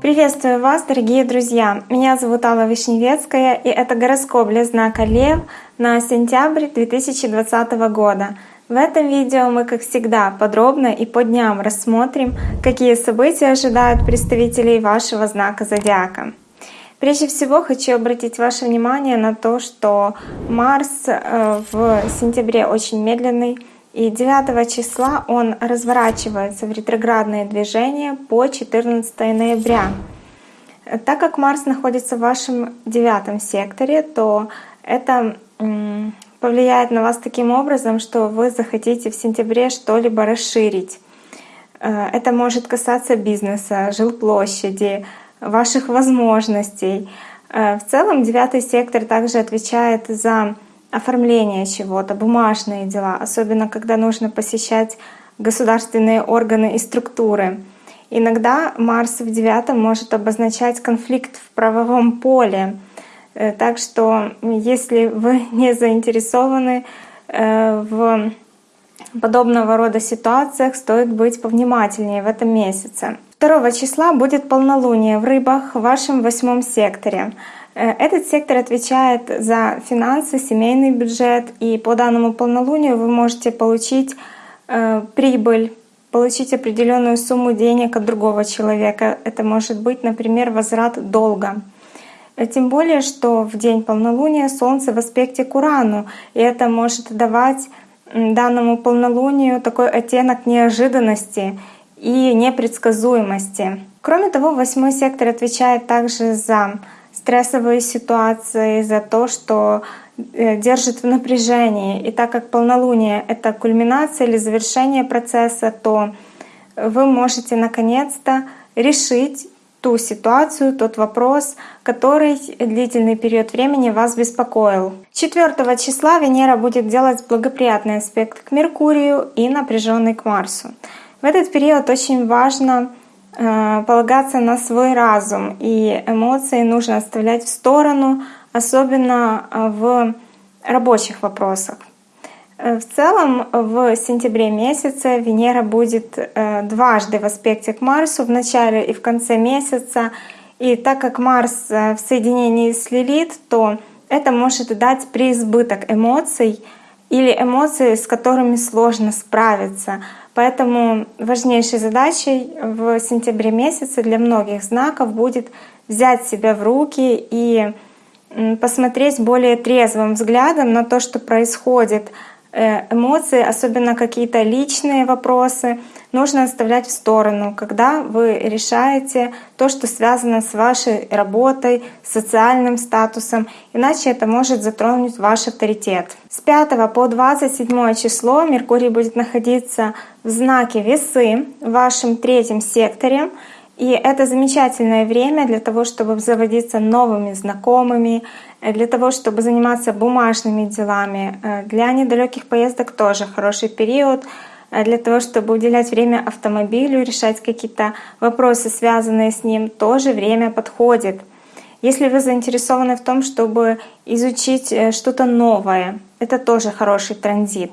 Приветствую вас, дорогие друзья! Меня зовут Алла Вишневецкая, и это гороскоп для знака Лев на сентябрь 2020 года. В этом видео мы, как всегда, подробно и по дням рассмотрим, какие события ожидают представителей вашего знака Зодиака. Прежде всего хочу обратить ваше внимание на то, что Марс э, в сентябре очень медленный, и 9 числа он разворачивается в ретроградное движение по 14 ноября. Так как Марс находится в вашем девятом секторе, то это повлияет на вас таким образом, что вы захотите в сентябре что-либо расширить. Э, это может касаться бизнеса, жилплощади, ваших возможностей. Э, в целом девятый сектор также отвечает за оформление чего-то, бумажные дела, особенно когда нужно посещать государственные органы и структуры. Иногда Марс в девятом может обозначать конфликт в правовом поле. Э, так что если вы не заинтересованы э, в подобного рода ситуациях, стоит быть повнимательнее в этом месяце. 2 числа будет полнолуние в рыбах в вашем восьмом секторе. Э, этот сектор отвечает за финансы, семейный бюджет, и по данному полнолунию вы можете получить э, прибыль, получить определенную сумму денег от другого человека. Это может быть, например, возврат долга. Э, тем более, что в день полнолуния Солнце в аспекте к Урану, и это может давать данному полнолунию такой оттенок неожиданности и непредсказуемости. Кроме того, восьмой сектор отвечает также за стрессовые ситуации, за то, что э, держит в напряжении. И так как полнолуние — это кульминация или завершение процесса, то вы можете наконец-то решить ту ситуацию, тот вопрос, который длительный период времени вас беспокоил. 4 числа Венера будет делать благоприятный аспект к Меркурию и напряженный к Марсу. В этот период очень важно полагаться на свой разум, и эмоции нужно оставлять в сторону, особенно э, в рабочих вопросах. Э, в целом в сентябре месяце Венера будет дважды в аспекте к Марсу, в начале и в конце месяца. И так как Марс в соединении с Лилит, то это может дать преизбыток эмоций или эмоции, с которыми сложно справиться — Поэтому важнейшей задачей в сентябре месяце для многих знаков будет взять себя в руки и посмотреть более трезвым взглядом на то, что происходит эмоции, особенно какие-то личные вопросы, нужно оставлять в сторону, когда вы решаете то, что связано с вашей работой, социальным статусом, иначе это может затронуть ваш авторитет. С 5 по 27 число Меркурий будет находиться в знаке Весы в вашем третьем секторе, и это замечательное время для того, чтобы заводиться новыми знакомыми, э, для того, чтобы заниматься бумажными делами. Э, для недалеких поездок тоже хороший период э, для того, чтобы уделять время автомобилю, решать какие-то вопросы, связанные с ним, тоже время подходит. Если вы заинтересованы в том, чтобы изучить что-то новое, это тоже хороший транзит.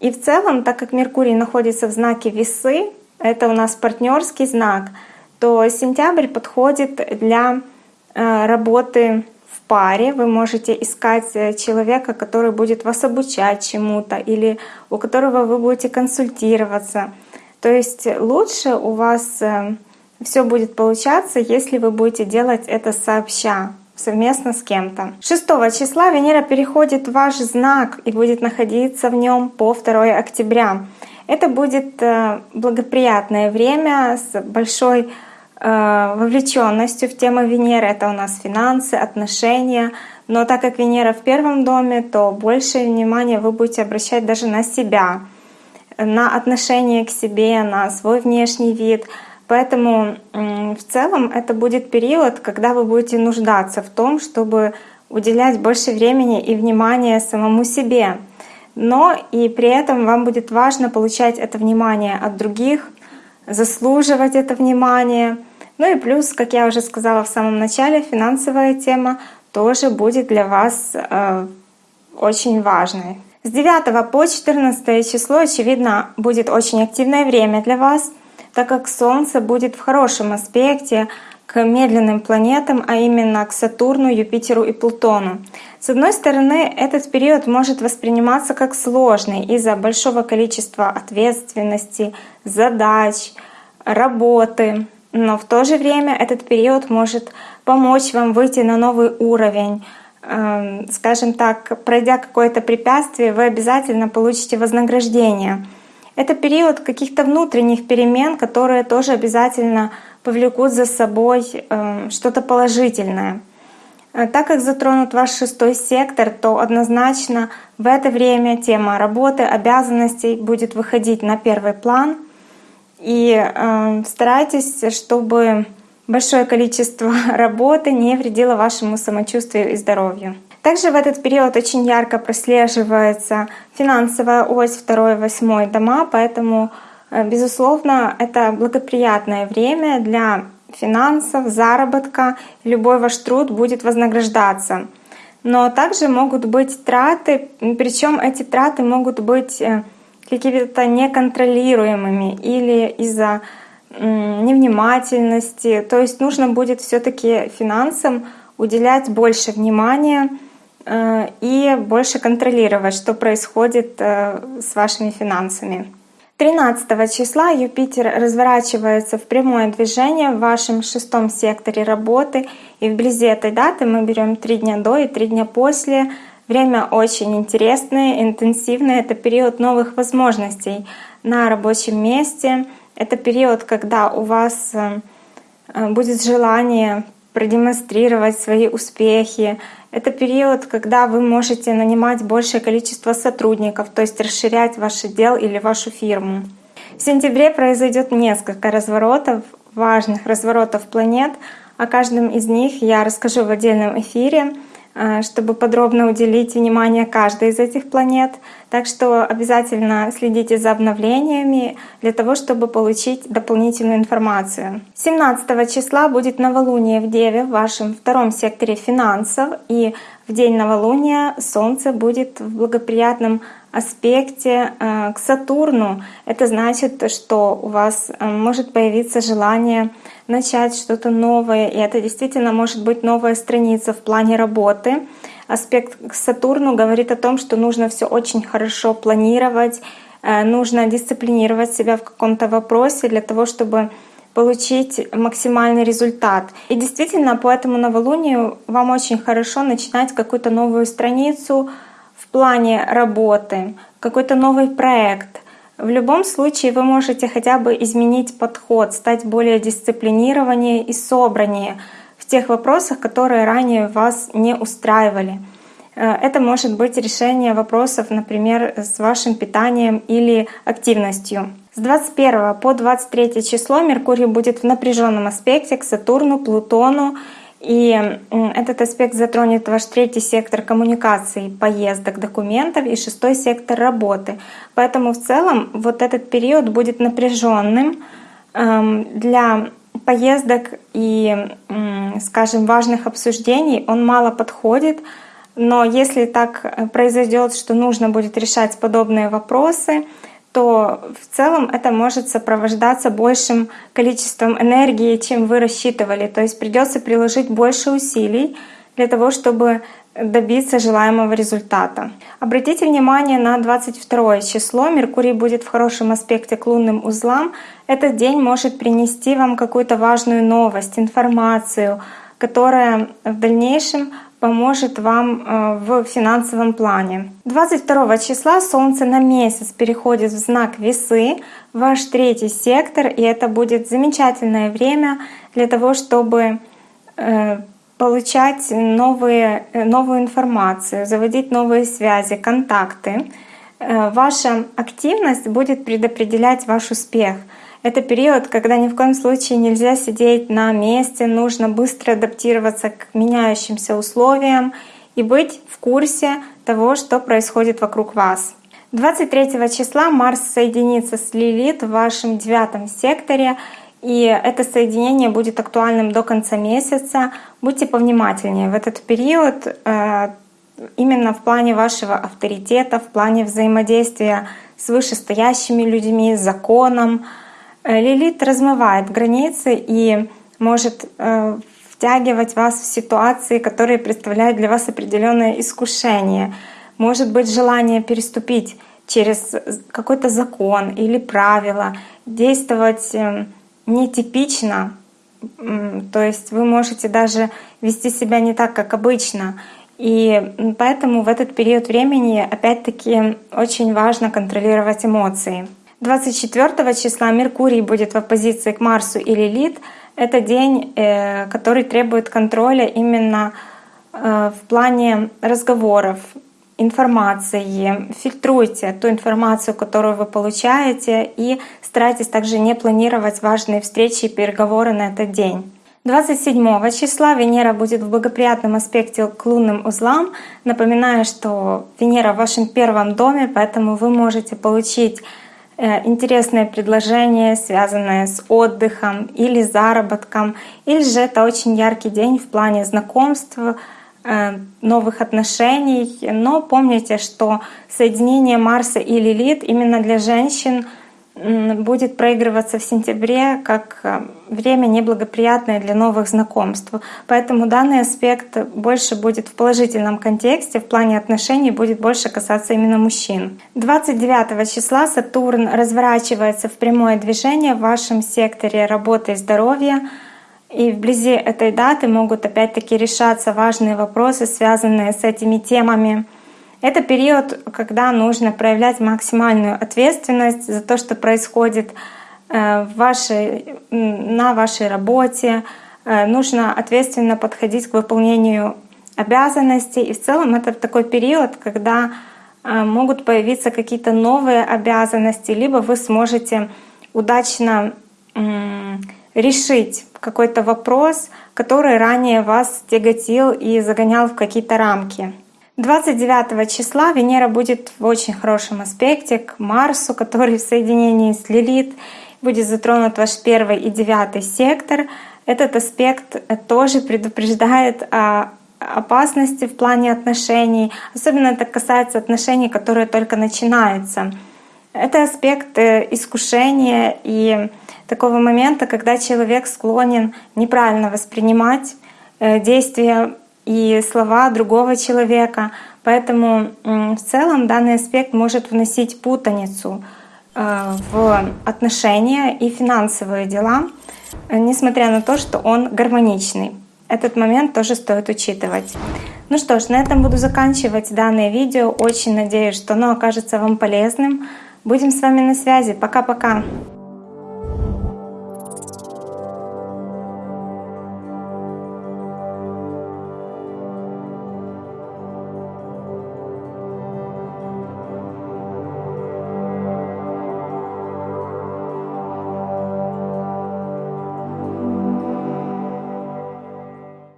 И в целом, так как Меркурий находится в знаке Весы, это у нас партнерский знак — то сентябрь подходит для э, работы в паре. Вы можете искать э, человека, который будет вас обучать чему-то или у которого вы будете консультироваться. То есть лучше у вас э, все будет получаться, если вы будете делать это сообща совместно с кем-то. 6 числа Венера переходит в ваш знак и будет находиться в нем по 2 октября. Это будет благоприятное время с большой вовлеченностью в тему Венеры. Это у нас финансы, отношения. Но так как Венера в первом доме, то больше внимания вы будете обращать даже на себя, на отношение к себе, на свой внешний вид. Поэтому в целом это будет период, когда вы будете нуждаться в том, чтобы уделять больше времени и внимания самому себе. Но и при этом вам будет важно получать это внимание от других, заслуживать это внимание — ну и плюс, как я уже сказала в самом начале, финансовая тема тоже будет для вас э, очень важной. С 9 по 14 число, очевидно, будет очень активное время для вас, так как Солнце будет в хорошем аспекте к медленным планетам, а именно к Сатурну, Юпитеру и Плутону. С одной стороны, этот период может восприниматься как сложный из-за большого количества ответственности, задач, работы, но в то же время этот период может помочь вам выйти на новый уровень, Эм, скажем так, пройдя какое-то препятствие, вы обязательно получите вознаграждение. Это период каких-то внутренних перемен, которые тоже обязательно повлекут за собой эм, что-то положительное. Э, так как затронут ваш шестой сектор, то однозначно в это время тема работы, обязанностей будет выходить на первый план. И э, старайтесь, чтобы большое количество работы не вредило вашему самочувствию и здоровью. Также в этот период очень ярко прослеживается финансовая ось 2-8 дома, поэтому, э, безусловно, это благоприятное время для финансов, заработка. Любой ваш труд будет вознаграждаться. Но также могут быть траты, причем эти траты могут быть э, какими-то неконтролируемыми или из-за невнимательности. То есть нужно будет все-таки финансам уделять больше внимания э, и больше контролировать, что происходит э, с вашими финансами. 13 числа Юпитер разворачивается в прямое движение в вашем шестом секторе работы. И вблизи этой даты мы берем три дня до и три дня после. Время очень интересное, интенсивное. Это период новых возможностей на рабочем месте — это период, когда у вас э, э, будет желание продемонстрировать свои успехи. Это период, когда вы можете нанимать большее количество сотрудников, то есть расширять ваш отдел или вашу фирму. В сентябре произойдет несколько разворотов, важных разворотов планет. О каждом из них я расскажу в отдельном эфире. Э, чтобы подробно уделить внимание каждой из этих планет. Так что обязательно следите за обновлениями для того, чтобы получить дополнительную информацию. 17 числа будет новолуние в Деве в вашем втором секторе финансов. И в день новолуния Солнце будет в благоприятном аспекте э, к Сатурну. Это значит, что у вас э, может появиться желание начать что-то новое, и это действительно может быть новая страница в плане работы. Аспект к Сатурну говорит о том, что нужно все очень хорошо планировать, э, нужно дисциплинировать себя в каком-то вопросе для того, чтобы получить максимальный результат. И действительно, по этому новолунию вам очень хорошо начинать какую-то новую страницу в плане работы, какой-то новый проект — в любом случае вы можете хотя бы изменить подход, стать более дисциплинированнее и собраннее в тех вопросах, которые ранее вас не устраивали. Э, это может быть решение вопросов, например, с вашим питанием или активностью. С 21 по 23 число Меркурий будет в напряженном аспекте к Сатурну, Плутону и этот аспект затронет ваш третий сектор коммуникаций, поездок, документов и шестой сектор работы. Поэтому в целом вот этот период будет напряженным эм, для поездок и, скажем, важных обсуждений. Он мало подходит, но если так произойдет, что нужно будет решать подобные вопросы, то в целом это может сопровождаться большим количеством энергии, чем вы рассчитывали. То есть придется приложить больше усилий для того, чтобы добиться желаемого результата. Обратите внимание на 22 число. Меркурий будет в хорошем аспекте к лунным узлам. Этот день может принести вам какую-то важную новость, информацию, которая в дальнейшем поможет вам э, в финансовом плане. 22 числа Солнце на месяц переходит в знак Весы, ваш третий сектор, и это будет замечательное время для того, чтобы э, получать новые, э, новую информацию, заводить новые связи, контакты. Ваша активность будет предопределять ваш успех — это период, когда ни в коем случае нельзя сидеть на месте, нужно быстро адаптироваться к меняющимся условиям и быть в курсе того, что происходит вокруг вас. 23 числа Марс соединится с Лилит в вашем девятом секторе, и это соединение будет актуальным до конца месяца. Будьте повнимательнее. В этот период э, именно в плане вашего авторитета, в плане взаимодействия с вышестоящими людьми, с законом. Э, Лилит размывает границы и может э, втягивать вас в ситуации, которые представляют для вас определенное искушение. Может быть желание переступить через какой-то закон или правило, действовать эм, нетипично, то есть вы можете даже вести себя не так, как обычно. И поэтому в этот период времени опять-таки очень важно контролировать эмоции. 24 числа Меркурий будет в оппозиции к Марсу и Лилит. Это день, э, который требует контроля именно э, в плане разговоров, информации. Фильтруйте ту информацию, которую вы получаете, и старайтесь также не планировать важные встречи и переговоры на этот день. 27 числа Венера будет в благоприятном аспекте к лунным узлам. Напоминаю, что Венера в вашем первом доме, поэтому вы можете получить интересное предложение, связанное с отдыхом или заработком, или же это очень яркий день в плане знакомств, э, новых отношений. Но помните, что соединение Марса и Лилит именно для женщин — будет проигрываться в сентябре как э, время неблагоприятное для новых знакомств. Поэтому данный аспект больше будет в положительном контексте, в плане отношений будет больше касаться именно мужчин. 29 числа Сатурн разворачивается в прямое движение в вашем секторе работы и здоровья. И вблизи этой даты могут опять-таки решаться важные вопросы, связанные с этими темами. Это период, когда нужно проявлять максимальную ответственность за то, что происходит э, в вашей, на вашей работе. Э, нужно ответственно подходить к выполнению обязанностей. И в целом это такой период, когда э, могут появиться какие-то новые обязанности, либо вы сможете удачно решить какой-то вопрос, который ранее вас тяготил и загонял в какие-то рамки. 29 числа Венера будет в очень хорошем аспекте к Марсу, который в соединении с Лилит будет затронут ваш первый и девятый сектор. Этот аспект тоже предупреждает о опасности в плане отношений. Особенно это касается отношений, которые только начинаются. Это аспект э, искушения и такого момента, когда человек склонен неправильно воспринимать э, действия и слова другого человека. Поэтому в целом данный аспект может вносить путаницу э, в отношения и финансовые дела, несмотря на то, что он гармоничный. Этот момент тоже стоит учитывать. Ну что ж, на этом буду заканчивать данное видео. Очень надеюсь, что оно окажется вам полезным. Будем с вами на связи. Пока-пока.